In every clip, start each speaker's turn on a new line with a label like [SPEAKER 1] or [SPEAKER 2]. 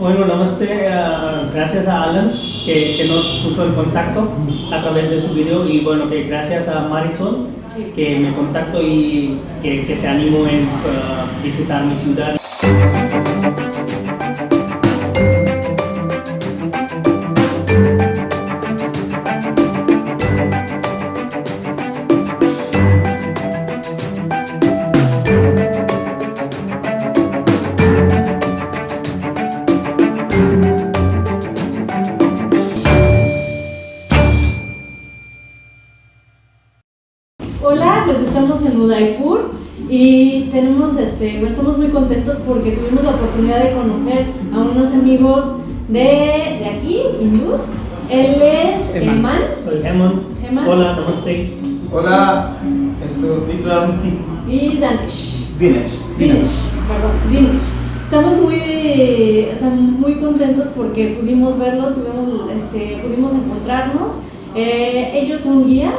[SPEAKER 1] Bueno, namaste, uh, gracias a Alan que, que, nos puso en contacto a través de su video y bueno, que gracias a Marisol que me contactó y que, que se animó en uh, visitar mi ciudad.
[SPEAKER 2] Hola, pues estamos en Udaipur y tenemos, este, estamos muy contentos porque tuvimos la oportunidad de conocer a unos amigos de, de aquí, hindús. Él es Eman.
[SPEAKER 1] Soy. Hemant. Hola, namaste.
[SPEAKER 3] Hola, esto Vikram.
[SPEAKER 2] Y Danish.
[SPEAKER 3] Dinesh.
[SPEAKER 2] Dinesh, perdón, Dinesh. Estamos muy, o sea, muy contentos porque pudimos verlos, tuvimos, este, pudimos encontrarnos. Eh, ellos son guías,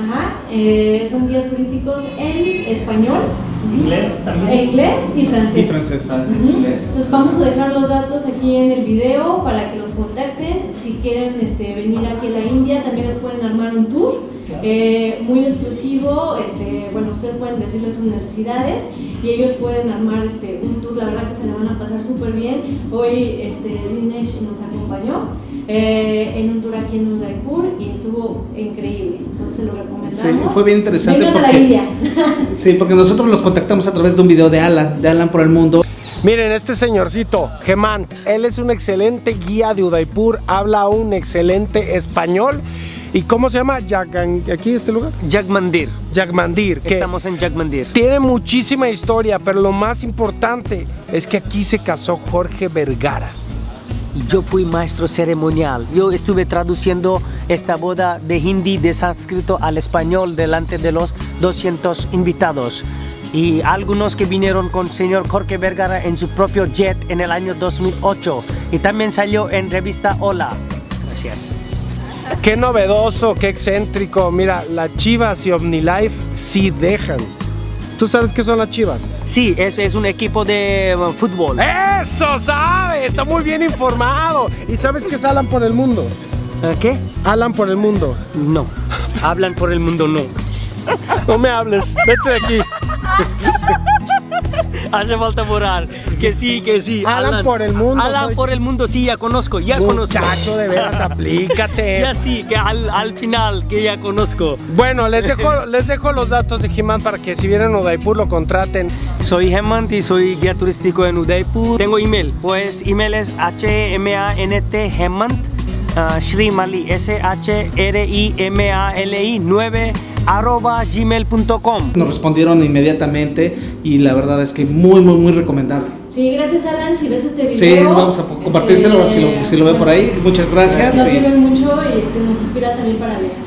[SPEAKER 2] ajá, eh, son guías turísticos en español,
[SPEAKER 1] Inglés
[SPEAKER 2] en
[SPEAKER 1] también.
[SPEAKER 2] inglés y francés.
[SPEAKER 3] Y francés.
[SPEAKER 2] Entonces vamos a dejar los datos aquí en el video para que los contacten. Si quieren este, venir aquí a la India, también les pueden armar un tour eh, muy exclusivo. Este, bueno, ustedes pueden decirles sus necesidades y ellos pueden armar este, un tour. La verdad que se le van a pasar súper bien. Hoy este, Dinesh nos acompañó eh, en un tour aquí en Udaipur y estuvo increíble. Entonces se lo recomendamos.
[SPEAKER 3] Sí, fue bien interesante
[SPEAKER 2] Vengan a la
[SPEAKER 3] porque-
[SPEAKER 2] India.
[SPEAKER 3] Sí, porque nosotros los contactamos a través de un video de Alan, de Alan por el mundo.
[SPEAKER 4] Miren, este señorcito, Gemán, él es un excelente guía de Udaipur, habla un excelente español. ¿Y cómo se llama? Yagan, aquí este lugar.
[SPEAKER 5] Jagmandir.
[SPEAKER 4] Jagmandir. que
[SPEAKER 5] Estamos en Jagmandir.
[SPEAKER 4] Tiene muchísima historia, pero lo más importante es que aquí se casó Jorge Vergara.
[SPEAKER 5] Yo fui maestro ceremonial. Yo estuve traduciendo esta boda de hindi de sánscrito al español delante de los 200 invitados. Y algunos que vinieron con señor Jorge Vergara en su propio jet en el año 2008. Y también salió en revista Hola. Gracias.
[SPEAKER 4] Qué novedoso, qué excéntrico. Mira, las chivas y OmniLife sí dejan. ¿Tú sabes qué son las chivas?
[SPEAKER 5] Sí, es, es un equipo de uh, fútbol.
[SPEAKER 4] ¡Eso sabe! Está muy bien informado. ¿Y sabes qué es Alan por el mundo?
[SPEAKER 5] ¿Eh, ¿Qué?
[SPEAKER 4] Alan por el mundo.
[SPEAKER 5] No. Hablan por el mundo, no.
[SPEAKER 4] No me hables, vete de aquí.
[SPEAKER 5] Hace falta borrar. Que sí, que sí.
[SPEAKER 4] Alan por el mundo,
[SPEAKER 5] Alan
[SPEAKER 4] soy-
[SPEAKER 5] por el mundo, sí, ya conozco, ya conozco.
[SPEAKER 4] Muchacho, de veras, aplícate.
[SPEAKER 5] Ya sí, que al, al final, que ya conozco.
[SPEAKER 4] Bueno, les dejo, les dejo los datos de Jimán para que si vienen a Udaipur lo contraten.
[SPEAKER 5] Soy Hemant y soy guía turístico en Udaipur. Tengo email, pues email es h-m-a-n-t Hemant uh, Shrimali S-H-R-I-M-A-L-I 9 arroba gmail.com
[SPEAKER 3] Nos respondieron inmediatamente y la verdad es que muy, muy, muy recomendable.
[SPEAKER 2] Sí, gracias Alan, si ves este video.
[SPEAKER 3] Sí, vamos a compartírselo
[SPEAKER 2] este,
[SPEAKER 3] si lo, si lo ve por ahí. Muchas gracias.
[SPEAKER 2] Nos
[SPEAKER 3] y-
[SPEAKER 2] sirve mucho y este, nos inspira también para. Gracias.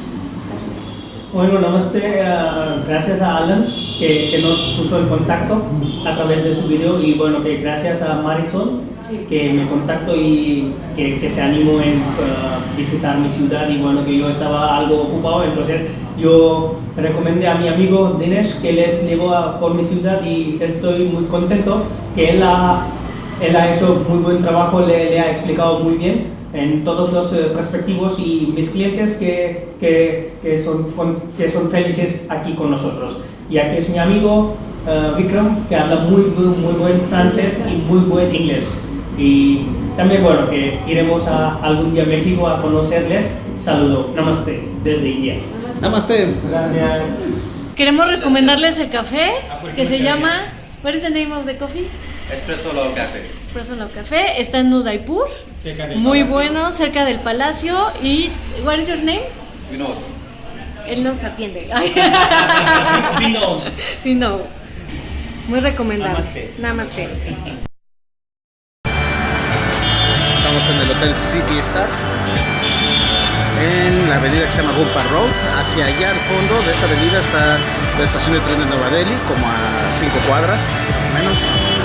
[SPEAKER 1] Bueno, namaste, uh, gracias a Alan que, que nos puso en contacto a través de su video y bueno, que gracias a Marisol. Que me contactó y que, que se animó en uh, visitar mi ciudad y bueno, que yo estaba algo ocupado, entonces yo recomendé a mi amigo Dinesh que les llevó a, por mi ciudad y estoy muy contento que él ha, él ha hecho muy buen trabajo, le, le ha explicado muy bien en todos los eh, perspectivos y mis clientes que, que, que son, que son felices aquí con nosotros. Y aquí es mi amigo eh, Vikram, que habla muy, muy, muy buen francés y muy buen inglés. Y también, bueno, que iremos a algún día a México a conocerles. Saludo, namaste, desde India.
[SPEAKER 3] Namaste.
[SPEAKER 1] Gracias.
[SPEAKER 6] Queremos recomendarles el café que se llama. What is the name of the coffee?
[SPEAKER 7] Espresso Low Café.
[SPEAKER 6] Espresso No Café. Está en Udaipur. Muy bueno, cerca del palacio. Y. What is your name?
[SPEAKER 7] Vinod.
[SPEAKER 6] Él nos atiende. Vinod. Muy recomendable.
[SPEAKER 7] Namaste.
[SPEAKER 6] Namaste.
[SPEAKER 8] Hotel City Star en la avenida que se llama Gumpa Road. Hacia allá al fondo de esa avenida está la estación de tren de Nueva Delhi, como a 5 cuadras más o menos.